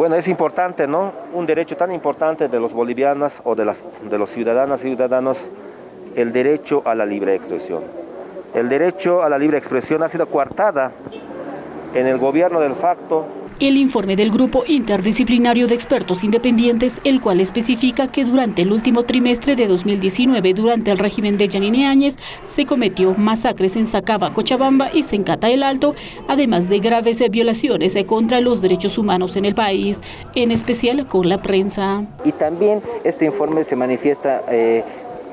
Bueno, es importante, ¿no? Un derecho tan importante de los bolivianos o de, las, de los ciudadanas y ciudadanos, el derecho a la libre expresión. El derecho a la libre expresión ha sido coartada en el gobierno del facto el informe del Grupo Interdisciplinario de Expertos Independientes, el cual especifica que durante el último trimestre de 2019, durante el régimen de Yanine Áñez, se cometió masacres en Sacaba, Cochabamba y Sencata el Alto, además de graves violaciones contra los derechos humanos en el país, en especial con la prensa. Y también este informe se manifiesta... Eh,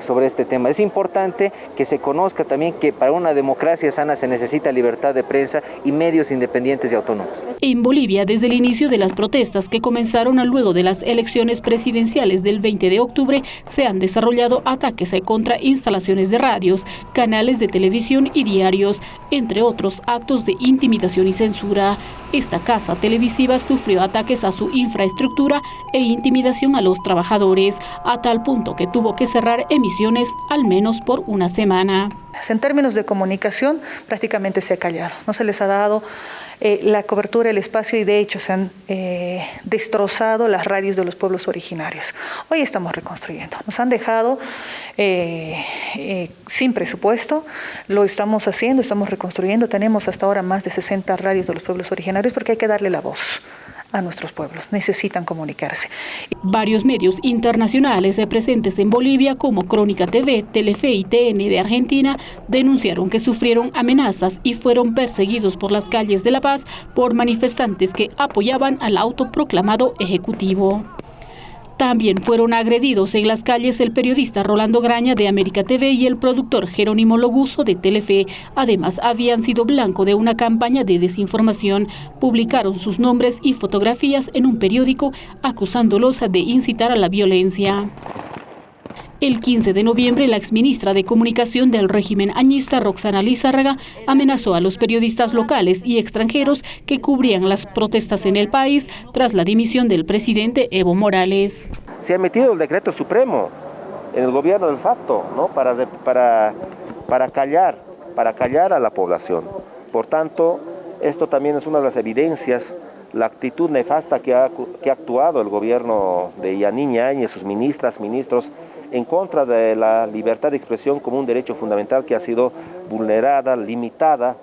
sobre este tema. Es importante que se conozca también que para una democracia sana se necesita libertad de prensa y medios independientes y autónomos. En Bolivia, desde el inicio de las protestas que comenzaron luego de las elecciones presidenciales del 20 de octubre, se han desarrollado ataques contra instalaciones de radios, canales de televisión y diarios, entre otros actos de intimidación y censura. Esta casa televisiva sufrió ataques a su infraestructura e intimidación a los trabajadores, a tal punto que tuvo que cerrar emisiones al menos por una semana. En términos de comunicación, prácticamente se ha callado. No se les ha dado eh, la cobertura, el espacio y de hecho se han eh, destrozado las radios de los pueblos originarios. Hoy estamos reconstruyendo. Nos han dejado eh, sin presupuesto, lo estamos haciendo, estamos reconstruyendo. Tenemos hasta ahora más de 60 radios de los pueblos originarios porque hay que darle la voz a nuestros pueblos, necesitan comunicarse. Varios medios internacionales presentes en Bolivia como Crónica TV, Telefe y TN de Argentina denunciaron que sufrieron amenazas y fueron perseguidos por las calles de La Paz por manifestantes que apoyaban al autoproclamado ejecutivo. También fueron agredidos en las calles el periodista Rolando Graña de América TV y el productor Jerónimo Loguso de Telefe. Además, habían sido blanco de una campaña de desinformación. Publicaron sus nombres y fotografías en un periódico acusándolos de incitar a la violencia. El 15 de noviembre, la exministra de Comunicación del régimen añista, Roxana Lizárraga, amenazó a los periodistas locales y extranjeros que cubrían las protestas en el país tras la dimisión del presidente Evo Morales. Se ha emitido el decreto supremo en el gobierno del facto, ¿no? para, para, para, callar, para callar a la población. Por tanto, esto también es una de las evidencias la actitud nefasta que ha, que ha actuado el gobierno de Yaniña y sus ministras, ministros, en contra de la libertad de expresión como un derecho fundamental que ha sido vulnerada, limitada